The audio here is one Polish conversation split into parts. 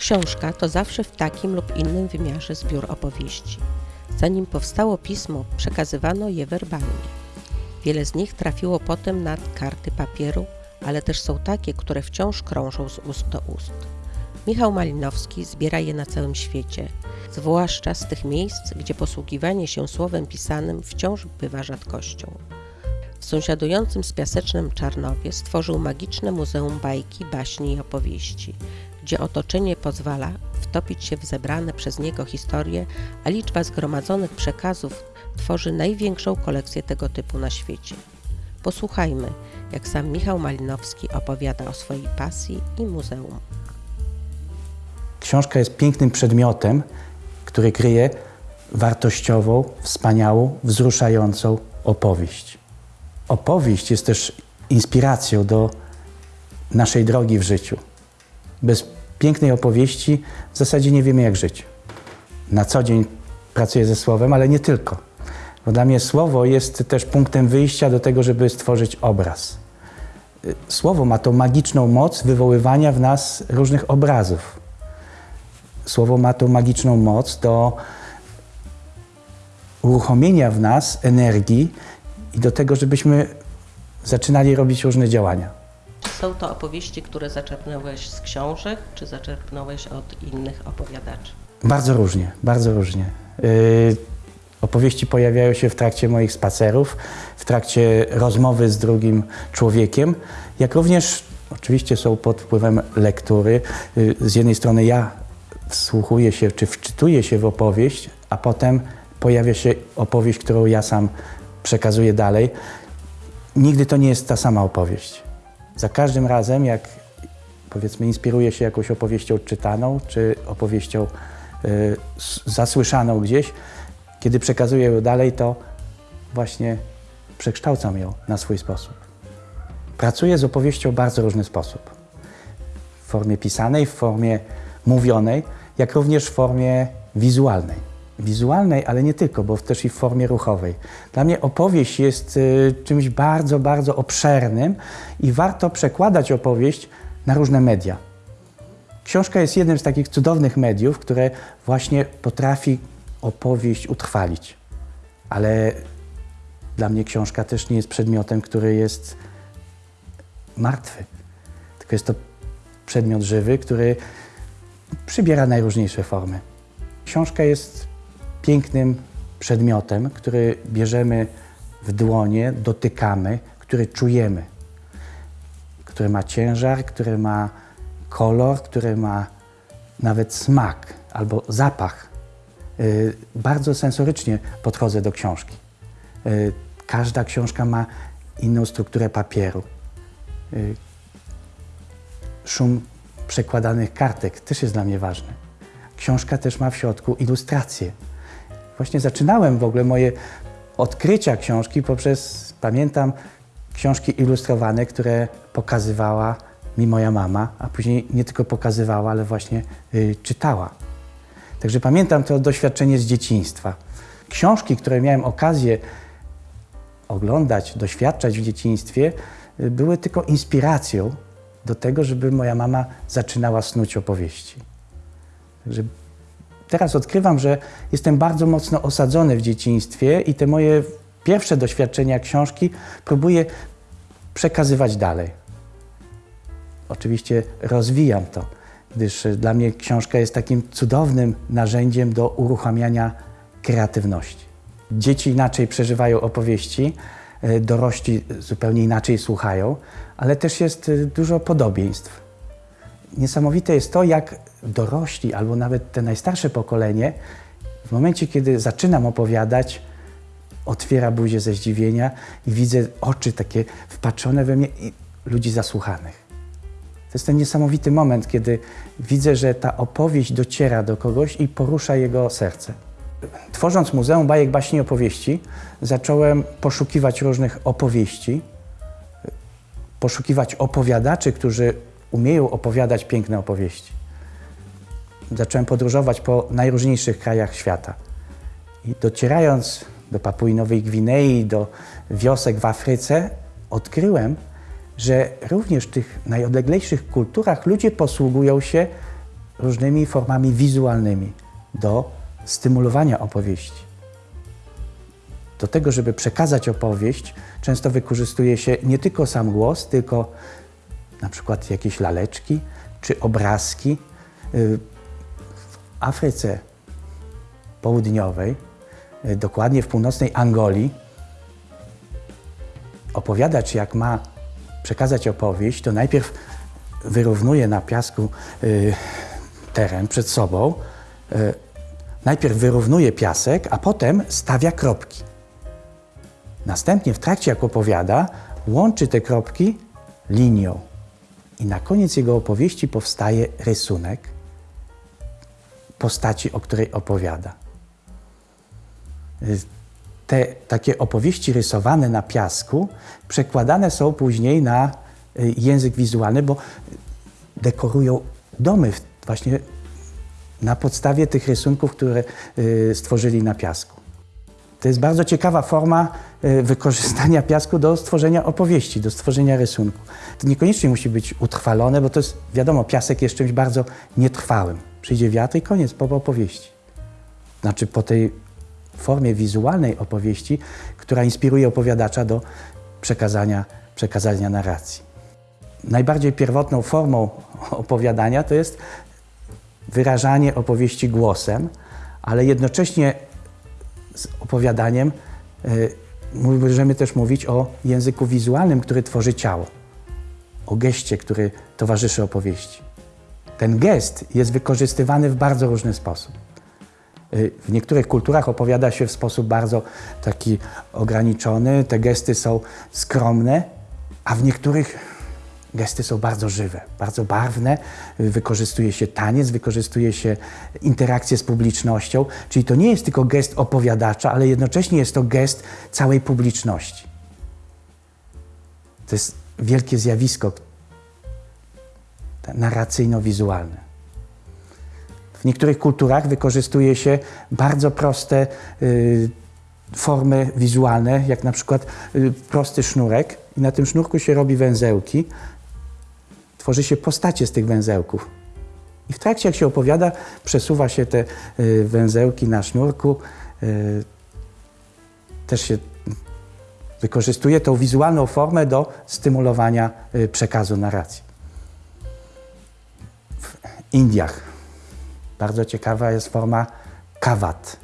Książka to zawsze w takim lub innym wymiarze zbiór opowieści. Zanim powstało pismo, przekazywano je werbalnie. Wiele z nich trafiło potem na karty papieru, ale też są takie, które wciąż krążą z ust do ust. Michał Malinowski zbiera je na całym świecie, zwłaszcza z tych miejsc, gdzie posługiwanie się słowem pisanym wciąż bywa rzadkością. W sąsiadującym z Piasecznem Czarnowie stworzył magiczne muzeum bajki, baśni i opowieści, gdzie otoczenie pozwala wtopić się w zebrane przez niego historie, a liczba zgromadzonych przekazów tworzy największą kolekcję tego typu na świecie. Posłuchajmy, jak sam Michał Malinowski opowiada o swojej pasji i muzeum. Książka jest pięknym przedmiotem, który kryje wartościową, wspaniałą, wzruszającą opowieść. Opowieść jest też inspiracją do naszej drogi w życiu. Bez pięknej opowieści w zasadzie nie wiemy, jak żyć. Na co dzień pracuję ze słowem, ale nie tylko. Bo dla mnie słowo jest też punktem wyjścia do tego, żeby stworzyć obraz. Słowo ma tą magiczną moc wywoływania w nas różnych obrazów. Słowo ma tą magiczną moc do uruchomienia w nas energii i do tego, żebyśmy zaczynali robić różne działania. Są to opowieści, które zaczerpnąłeś z książek, czy zaczerpnąłeś od innych opowiadaczy? Bardzo różnie, bardzo różnie. Yy, opowieści pojawiają się w trakcie moich spacerów, w trakcie rozmowy z drugim człowiekiem, jak również oczywiście są pod wpływem lektury. Yy, z jednej strony ja wsłuchuję się czy wczytuję się w opowieść, a potem pojawia się opowieść, którą ja sam przekazuję dalej. Nigdy to nie jest ta sama opowieść. Za każdym razem, jak powiedzmy inspiruję się jakąś opowieścią czytaną, czy opowieścią y, zasłyszaną gdzieś, kiedy przekazuję ją dalej, to właśnie przekształcam ją na swój sposób. Pracuję z opowieścią w bardzo różny sposób. W formie pisanej, w formie mówionej, jak również w formie wizualnej. Wizualnej, ale nie tylko, bo też i w formie ruchowej. Dla mnie opowieść jest y, czymś bardzo, bardzo obszernym i warto przekładać opowieść na różne media. Książka jest jednym z takich cudownych mediów, które właśnie potrafi opowieść utrwalić. Ale dla mnie książka też nie jest przedmiotem, który jest martwy. Tylko jest to przedmiot żywy, który przybiera najróżniejsze formy. Książka jest pięknym przedmiotem, który bierzemy w dłonie, dotykamy, który czujemy, który ma ciężar, który ma kolor, który ma nawet smak albo zapach. Y, bardzo sensorycznie podchodzę do książki. Y, każda książka ma inną strukturę papieru. Y, szum przekładanych kartek też jest dla mnie ważny. Książka też ma w środku ilustracje. Właśnie zaczynałem w ogóle moje odkrycia książki poprzez, pamiętam, książki ilustrowane, które pokazywała mi moja mama, a później nie tylko pokazywała, ale właśnie y, czytała. Także pamiętam to doświadczenie z dzieciństwa. Książki, które miałem okazję oglądać, doświadczać w dzieciństwie, y, były tylko inspiracją do tego, żeby moja mama zaczynała snuć opowieści. Także teraz odkrywam, że jestem bardzo mocno osadzony w dzieciństwie i te moje pierwsze doświadczenia książki próbuję przekazywać dalej. Oczywiście rozwijam to, gdyż dla mnie książka jest takim cudownym narzędziem do uruchamiania kreatywności. Dzieci inaczej przeżywają opowieści, e, dorośli zupełnie inaczej słuchają, ale też jest e, dużo podobieństw. Niesamowite jest to, jak dorośli albo nawet te najstarsze pokolenie, w momencie, kiedy zaczynam opowiadać, otwiera buzię ze zdziwienia i widzę oczy takie wpatrzone we mnie i ludzi zasłuchanych. To jest ten niesamowity moment, kiedy widzę, że ta opowieść dociera do kogoś i porusza jego serce. Tworząc Muzeum Bajek, Baśni i Opowieści, zacząłem poszukiwać różnych opowieści, poszukiwać opowiadaczy, którzy umieją opowiadać piękne opowieści. Zacząłem podróżować po najróżniejszych krajach świata. I docierając do Papui Nowej Gwinei, do wiosek w Afryce, odkryłem, że również w tych najodleglejszych kulturach ludzie posługują się różnymi formami wizualnymi do stymulowania opowieści. Do tego, żeby przekazać opowieść, często wykorzystuje się nie tylko sam głos, tylko na przykład jakieś laleczki czy obrazki. Y, W Afryce Południowej, y, dokładnie w północnej Angolii, opowiadacz, jak ma przekazać opowieść, to najpierw wyrównuje na piasku y, teren przed sobą. Najpierw wyrównuje piasek, a potem stawia kropki. Następnie w trakcie, jak opowiada, łączy te kropki linią. I na koniec jego opowieści powstaje rysunek postaci, o której opowiada. Te takie opowieści rysowane na piasku przekładane są później na y, język wizualny, bo dekorują domy właśnie na podstawie tych rysunków, które y, stworzyli na piasku. To jest bardzo ciekawa forma y, wykorzystania piasku do stworzenia opowieści, do stworzenia rysunku. To niekoniecznie musi być utrwalone, bo to jest, wiadomo, piasek jest czymś bardzo nietrwałym. Przyjdzie wiatr i koniec po opowieści. Znaczy po tej formie wizualnej opowieści, która inspiruje opowiadacza do przekazania, przekazania narracji. Najbardziej pierwotną formą opowiadania to jest wyrażanie opowieści głosem, ale jednocześnie z opowiadaniem y, możemy też mówić o języku wizualnym, który tworzy ciało, o geście, który towarzyszy opowieści. Ten gest jest wykorzystywany w bardzo różny sposób. Y, W niektórych kulturach opowiada się w sposób bardzo taki ograniczony, te gesty są skromne, a w niektórych gesty są bardzo żywe, bardzo barwne. Wykorzystuje się taniec, wykorzystuje się interakcję z publicznością, czyli to nie jest tylko gest opowiadacza, ale jednocześnie jest to gest całej publiczności. To jest wielkie zjawisko narracyjno-wizualne. W niektórych kulturach wykorzystuje się bardzo proste y, formy wizualne, jak na przykład y, prosty sznurek i na tym sznurku się robi węzełki. Tworzy się postacie z tych węzełków. I w trakcie, jak się opowiada, przesuwa się te y, węzełki na sznurku. Y, też się wykorzystuje tą wizualną formę do stymulowania y, przekazu narracji. W Indiach bardzo ciekawa jest forma kawat.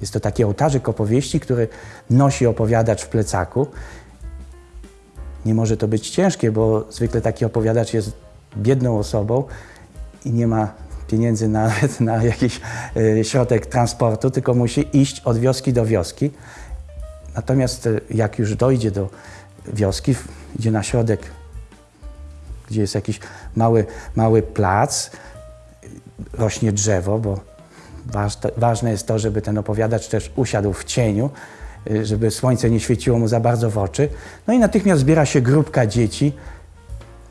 Jest to taki ołtarzyk opowieści, który nosi opowiadacz w plecaku. Nie może to być ciężkie, bo zwykle taki opowiadacz jest biedną osobą i nie ma pieniędzy nawet na jakiś e, środek transportu, tylko musi iść od wioski do wioski. Natomiast e, jak już dojdzie do wioski, idzie na środek, gdzie jest jakiś mały, mały plac, rośnie drzewo, bo ważne, jest to, żeby ten opowiadacz też usiadł w cieniu, żeby słońce nie świeciło mu za bardzo w oczy. No i natychmiast zbiera się grupka dzieci.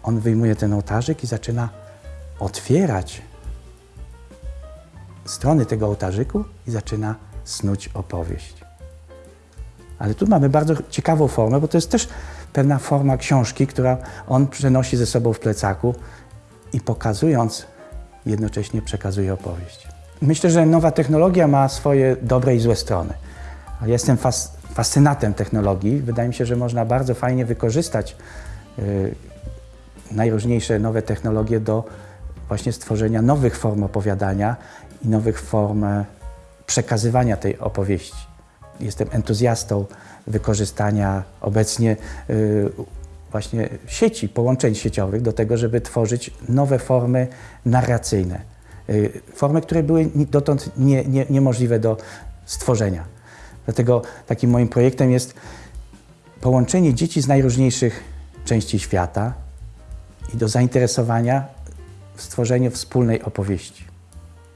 On wyjmuje ten ołtarzyk i zaczyna otwierać strony tego ołtarzyku i zaczyna snuć opowieść. Ale tu mamy bardzo ciekawą formę, bo to jest też pewna forma książki, która on przenosi ze sobą w plecaku i pokazując, jednocześnie przekazuje opowieść. Myślę, że nowa technologia ma swoje dobre i złe strony. Jestem fas, fascynatem technologii. Wydaje mi się, że można bardzo fajnie wykorzystać y, najróżniejsze nowe technologie do właśnie stworzenia nowych form opowiadania i nowych form e, przekazywania tej opowieści. Jestem entuzjastą wykorzystania obecnie y, właśnie sieci, połączeń sieciowych do tego, żeby tworzyć nowe formy narracyjne. Y, Formy, które były dotąd nie, nie, niemożliwe do stworzenia. Dlatego takim moim projektem jest połączenie dzieci z najróżniejszych części świata i do zainteresowania w stworzeniu wspólnej opowieści.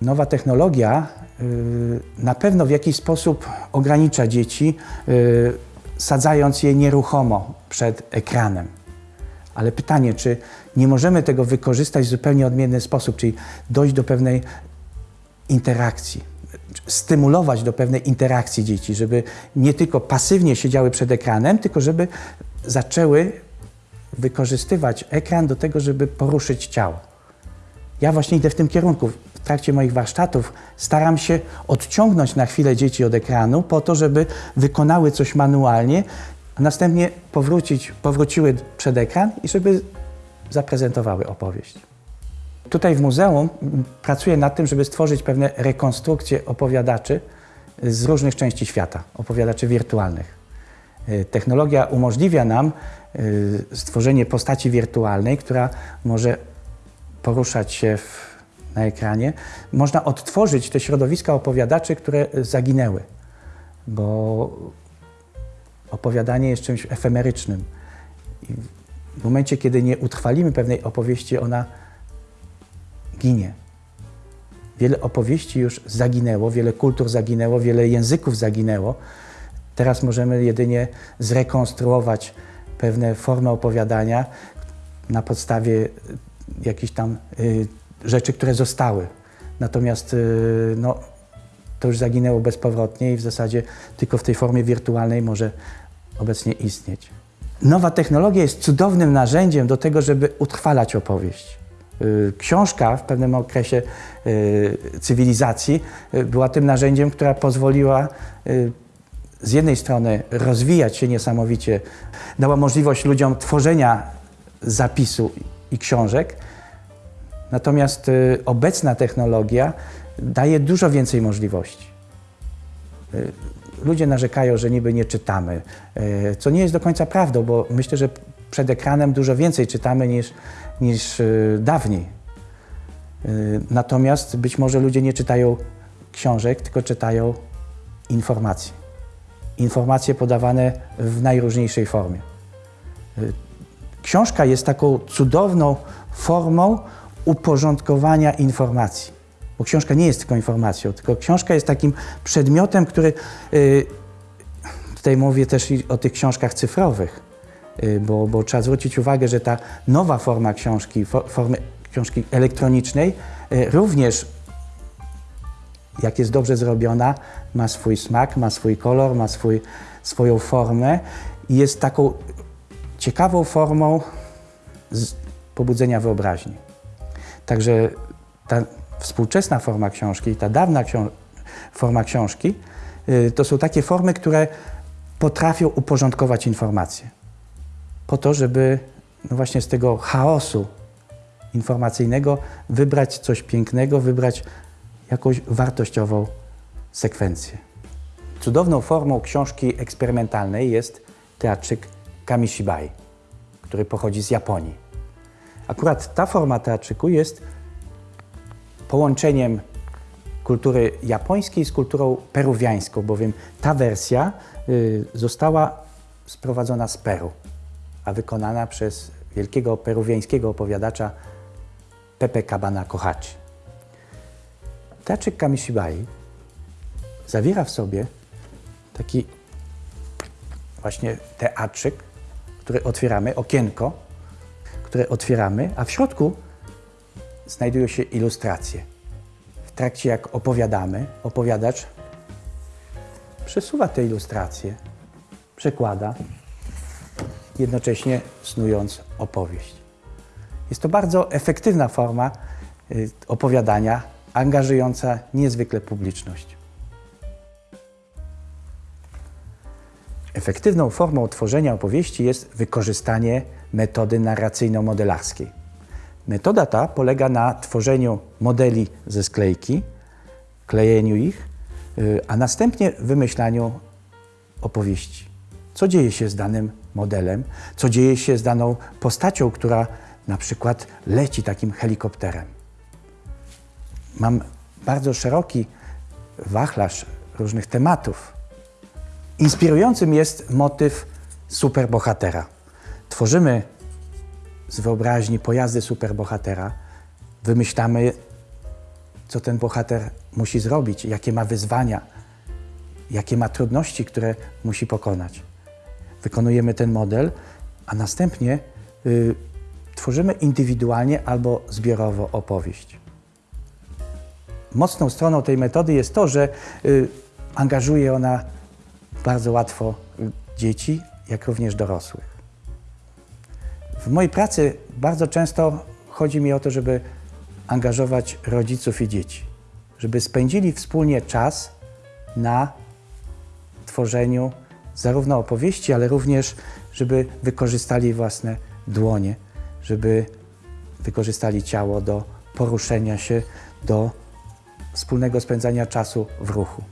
Nowa technologia y, na pewno w jakiś sposób ogranicza dzieci, y, sadzając je nieruchomo przed ekranem. Ale pytanie, czy nie możemy tego wykorzystać w zupełnie odmienny sposób, czyli dojść do pewnej interakcji, stymulować do pewnej interakcji dzieci, żeby nie tylko pasywnie siedziały przed ekranem, tylko żeby zaczęły wykorzystywać ekran do tego, żeby poruszyć ciało. Ja właśnie idę w tym kierunku. W trakcie moich warsztatów staram się odciągnąć na chwilę dzieci od ekranu po to, żeby wykonały coś manualnie, a następnie powrócić, powróciły przed ekran i żeby zaprezentowały opowieść. Tutaj w muzeum pracuję nad tym, żeby stworzyć pewne rekonstrukcje opowiadaczy z różnych części świata, opowiadaczy wirtualnych. Y, Technologia umożliwia nam y, stworzenie postaci wirtualnej, która może poruszać się w, na ekranie. Można odtworzyć te środowiska opowiadaczy, które zaginęły, bo opowiadanie jest czymś efemerycznym. I w momencie, kiedy nie utrwalimy pewnej opowieści, ona ginie. Wiele opowieści już zaginęło, wiele kultur zaginęło, wiele języków zaginęło. Teraz możemy jedynie zrekonstruować pewne formy opowiadania na podstawie jakichś tam y, rzeczy, które zostały. Natomiast y, no, to już zaginęło bezpowrotnie i w zasadzie tylko w tej formie wirtualnej może obecnie istnieć. Nowa technologia jest cudownym narzędziem do tego, żeby utrwalać opowieść. Y, Książka w pewnym okresie y, cywilizacji y, była tym narzędziem, która pozwoliła z jednej strony rozwijać się niesamowicie, dała możliwość ludziom tworzenia zapisu i książek, natomiast obecna technologia daje dużo więcej możliwości. Ludzie narzekają, że niby nie czytamy, co nie jest do końca prawdą, bo myślę, że przed ekranem dużo więcej czytamy niż, niż y, dawniej. Y, Natomiast być może ludzie nie czytają książek, tylko czytają informacje. Informacje podawane w najróżniejszej formie. Y, Książka jest taką cudowną formą uporządkowania informacji. Bo książka nie jest tylko informacją, tylko książka jest takim przedmiotem, który. Tutaj mówię też i o tych książkach cyfrowych, bo, bo trzeba zwrócić uwagę, że ta nowa forma książki, fo- formy książki elektronicznej, y, również jak jest dobrze zrobiona, ma swój smak, ma swój kolor, ma swój, swoją formę i jest taką ciekawą formą pobudzenia wyobraźni. Także ta współczesna forma książki ta dawna ksią- forma książki y, to są takie formy, które potrafią uporządkować informacje. Po to, żeby no właśnie z tego chaosu informacyjnego wybrać coś pięknego, wybrać jakąś wartościową sekwencję. Cudowną formą książki eksperymentalnej jest teatrzyk Kamishibai, który pochodzi z Japonii. Akurat ta forma teatrzyku jest połączeniem kultury japońskiej z kulturą peruwiańską, bowiem ta wersja y, została sprowadzona z Peru, a wykonana przez wielkiego peruwiańskiego opowiadacza Pepe Cabana Kohachi. Teatrzyk Kamishibai zawiera w sobie taki właśnie teatrzyk, który otwieramy, okienko, które otwieramy, a w środku znajdują się ilustracje. W trakcie jak opowiadamy, opowiadacz przesuwa te ilustracje, przekłada, jednocześnie snując opowieść. Jest to bardzo efektywna forma y, opowiadania, angażująca niezwykle publiczność. Efektywną formą tworzenia opowieści jest wykorzystanie metody narracyjno-modelarskiej. Metoda ta polega na tworzeniu modeli ze sklejki, klejeniu ich, y, a następnie wymyślaniu opowieści. Co dzieje się z danym modelem, co dzieje się z daną postacią, która na przykład leci takim helikopterem. Mam bardzo szeroki wachlarz różnych tematów. Inspirującym jest motyw superbohatera. Tworzymy z wyobraźni pojazdy superbohatera, wymyślamy, co ten bohater musi zrobić, jakie ma wyzwania, jakie ma trudności, które musi pokonać. Wykonujemy ten model, a następnie y, tworzymy indywidualnie albo zbiorowo opowieść. Mocną stroną tej metody jest to, że y, angażuje ona bardzo łatwo y, dzieci, jak również dorosłych. W mojej pracy bardzo często chodzi mi o to, żeby angażować rodziców i dzieci, żeby spędzili wspólnie czas na tworzeniu zarówno opowieści, ale również, żeby wykorzystali własne dłonie, żeby wykorzystali ciało do poruszenia się, do wspólnego spędzania czasu w ruchu.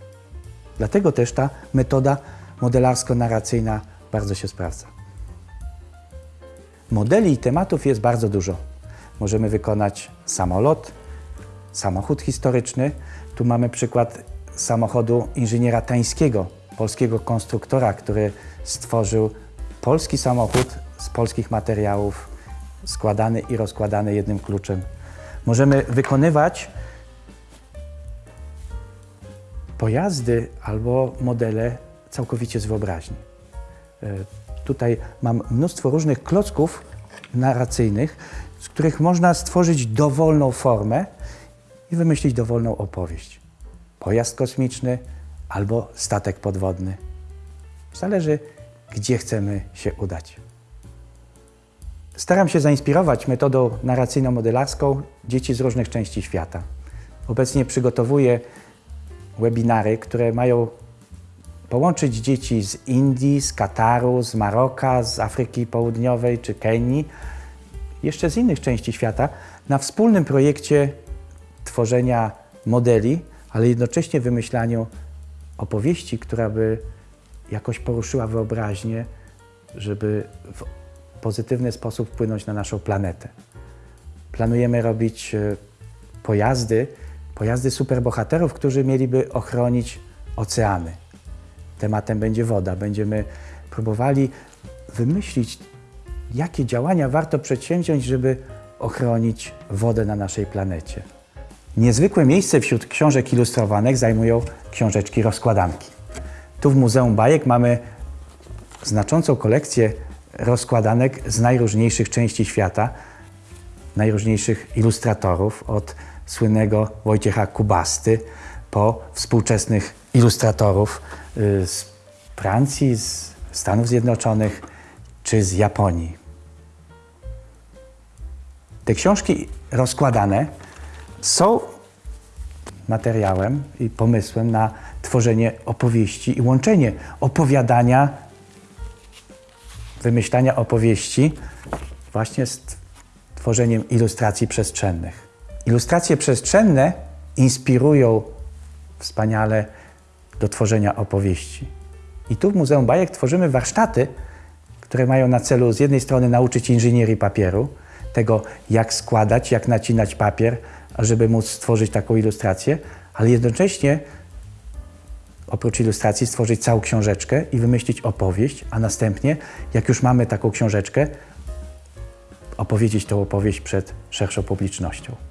Dlatego też ta metoda modelarsko-narracyjna bardzo się sprawdza. Modeli i tematów jest bardzo dużo. Możemy wykonać samolot, samochód historyczny. Tu mamy przykład samochodu inżyniera Tańskiego, polskiego konstruktora, który stworzył polski samochód z polskich materiałów, składany i rozkładany jednym kluczem. Możemy wykonywać pojazdy albo modele całkowicie z wyobraźni. E, Tutaj mam mnóstwo różnych klocków narracyjnych, z których można stworzyć dowolną formę i wymyślić dowolną opowieść. Pojazd kosmiczny albo statek podwodny. Zależy, gdzie chcemy się udać. Staram się zainspirować metodą narracyjno-modelarską dzieci z różnych części świata. Obecnie przygotowuję webinary, które mają połączyć dzieci z Indii, z Kataru, z Maroka, z Afryki Południowej czy Kenii, jeszcze z innych części świata, na wspólnym projekcie tworzenia modeli, ale jednocześnie wymyślaniu opowieści, która by jakoś poruszyła wyobraźnię, żeby w pozytywny sposób wpłynąć na naszą planetę. Planujemy robić e, pojazdy, pojazdy superbohaterów, którzy mieliby ochronić oceany. Tematem będzie woda. Będziemy próbowali wymyślić, jakie działania warto przedsięwziąć, żeby ochronić wodę na naszej planecie. Niezwykłe miejsce wśród książek ilustrowanych zajmują książeczki rozkładanki. Tu w Muzeum Bajek mamy znaczącą kolekcję rozkładanek z najróżniejszych części świata, najróżniejszych ilustratorów, od słynnego Wojciecha Kubasty po współczesnych ilustratorów y, z Francji, z Stanów Zjednoczonych czy z Japonii. Te książki rozkładane są materiałem i pomysłem na tworzenie opowieści i łączenie opowiadania, wymyślania opowieści właśnie z tworzeniem ilustracji przestrzennych. Ilustracje przestrzenne inspirują wspaniale do tworzenia opowieści. I tu w Muzeum Bajek tworzymy warsztaty, które mają na celu z jednej strony nauczyć inżynierii papieru, tego jak składać, jak nacinać papier, żeby móc stworzyć taką ilustrację, ale jednocześnie oprócz ilustracji stworzyć całą książeczkę i wymyślić opowieść, a następnie, jak już mamy taką książeczkę, opowiedzieć tą opowieść przed szerszą publicznością.